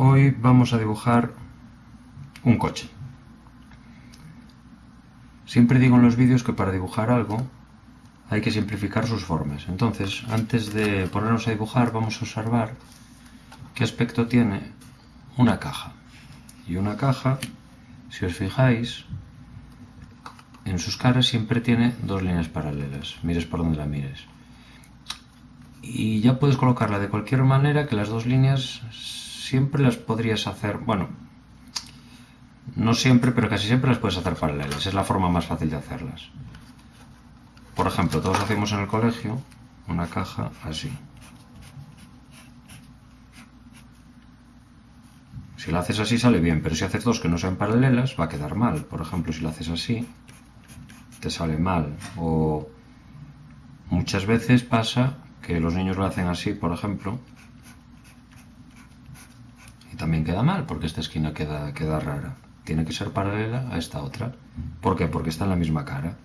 Hoy vamos a dibujar un coche. Siempre digo en los vídeos que para dibujar algo hay que simplificar sus formas. Entonces, antes de ponernos a dibujar, vamos a observar qué aspecto tiene una caja. Y una caja, si os fijáis, en sus caras siempre tiene dos líneas paralelas, mires por donde la mires. Y ya puedes colocarla de cualquier manera que las dos líneas siempre las podrías hacer, bueno, no siempre, pero casi siempre las puedes hacer paralelas, es la forma más fácil de hacerlas. Por ejemplo, todos hacemos en el colegio una caja así. Si la haces así sale bien, pero si haces dos que no sean paralelas va a quedar mal. Por ejemplo, si la haces así, te sale mal. O muchas veces pasa que los niños lo hacen así, por ejemplo, también queda mal, porque esta esquina queda, queda rara. Tiene que ser paralela a esta otra. ¿Por qué? Porque está en la misma cara.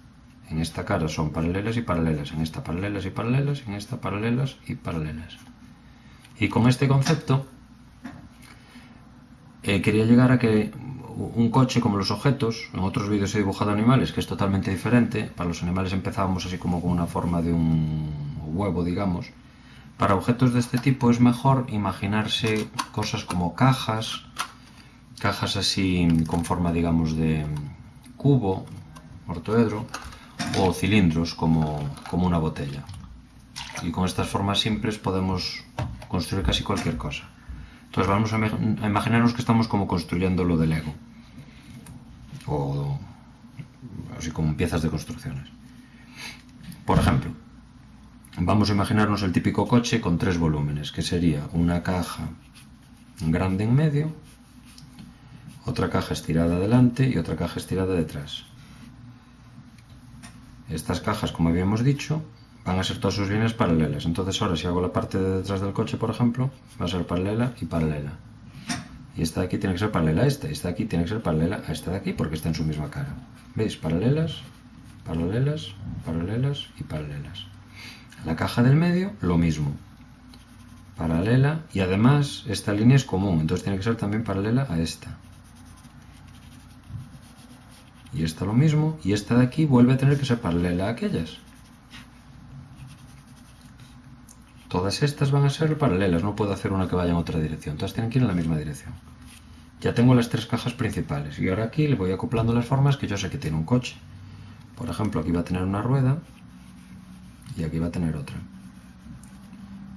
En esta cara son paralelas y paralelas, en esta paralelas y paralelas, en esta paralelas y paralelas. Y con este concepto eh, quería llegar a que un coche como los objetos, en otros vídeos he dibujado animales, que es totalmente diferente, para los animales empezábamos así como con una forma de un huevo, digamos, para objetos de este tipo es mejor imaginarse cosas como cajas, cajas así con forma, digamos, de cubo, ortoedro, o cilindros como, como una botella. Y con estas formas simples podemos construir casi cualquier cosa. Entonces vamos a, imaginarnos que estamos como construyendo lo de Lego. O así como piezas de construcciones. Por ejemplo, vamos a imaginarnos el típico coche con tres volúmenes, que sería una caja grande en medio, otra caja estirada adelante y otra caja estirada detrás. Estas cajas, como habíamos dicho, van a ser todas sus líneas paralelas. Entonces ahora si hago la parte de detrás del coche, por ejemplo, va a ser paralela y paralela. Y esta de aquí tiene que ser paralela a esta, y esta de aquí tiene que ser paralela a esta de aquí porque está en su misma cara. ¿Veis? Paralelas, paralelas, paralelas y paralelas. La caja del medio, lo mismo. Paralela y además esta línea es común, entonces tiene que ser también paralela a esta. Y esta lo mismo, y esta de aquí vuelve a tener que ser paralela a aquellas. Todas estas van a ser paralelas, no puedo hacer una que vaya en otra dirección, todas tienen que ir en la misma dirección. Ya tengo las tres cajas principales y ahora aquí le voy acoplando las formas que yo sé que tiene un coche. Por ejemplo, aquí va a tener una rueda y aquí va a tener otra.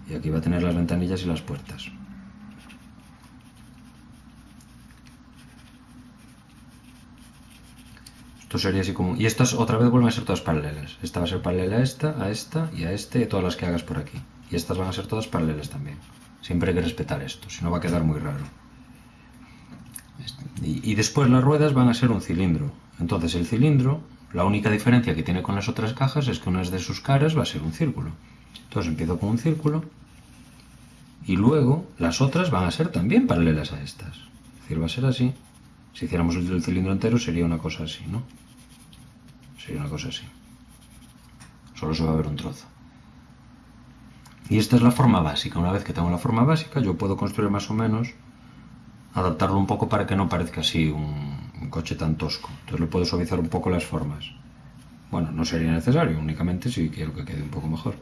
Y aquí va a tener las ventanillas y las puertas. Esto sería así como... Y estas otra vez vuelven a ser todas paralelas. Esta va a ser paralela a esta, a esta y a este y a todas las que hagas por aquí. Y estas van a ser todas paralelas también. Siempre hay que respetar esto, si no va a quedar muy raro. Y, después las ruedas van a ser un cilindro. Entonces el cilindro, la única diferencia que tiene con las otras cajas es que una de sus caras va a ser un círculo. Entonces empiezo con un círculo y luego las otras van a ser también paralelas a estas. Es decir, va a ser así. Si hiciéramos el cilindro entero sería una cosa así, ¿no? Sería una cosa así. Solo se va a ver un trozo. Y esta es la forma básica. Una vez que tengo la forma básica, yo puedo construir más o menos, adaptarlo un poco para que no parezca así un, coche tan tosco. Entonces le puedo suavizar un poco las formas. Bueno, no sería necesario, únicamente si quiero que quede un poco mejor.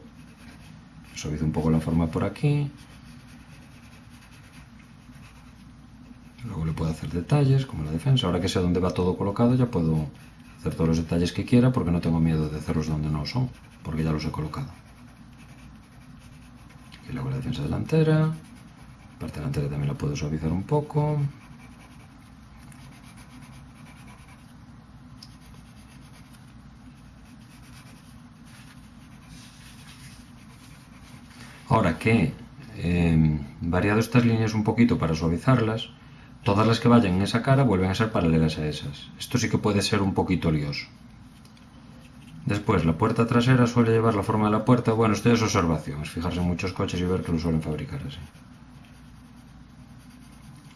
Suavizo un poco la forma por aquí. Luego le puedo hacer detalles, como la defensa. Ahora que sé dónde va todo colocado, ya puedo hacer todos los detalles que quiera porque no tengo miedo de hacerlos donde no son, porque ya los he colocado y luego la defensa delantera. La parte delantera también la puedo suavizar un poco. Ahora que em, variado estas líneas un poquito para suavizarlas, todas las que vayan en esa cara vuelven a ser paralelas a esas. Esto sí que puede ser un poquito lioso. Después, la puerta trasera suele llevar la forma de la puerta. Bueno, esto es observación, es fijarse en muchos coches y ver que lo suelen fabricar así.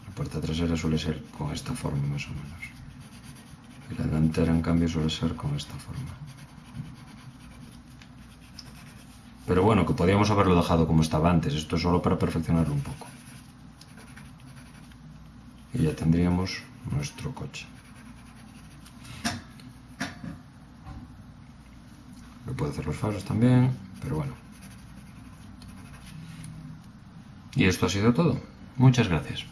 La puerta trasera suele ser con esta forma más o menos. Y la delantera, en cambio, suele ser con esta forma. Pero bueno, que podíamos haberlo dejado como estaba antes. Esto es solo para perfeccionarlo un poco. y ya tendríamos nuestro coche. Lo puede hacer los faros también, pero bueno. Y esto ha sido todo. Muchas gracias.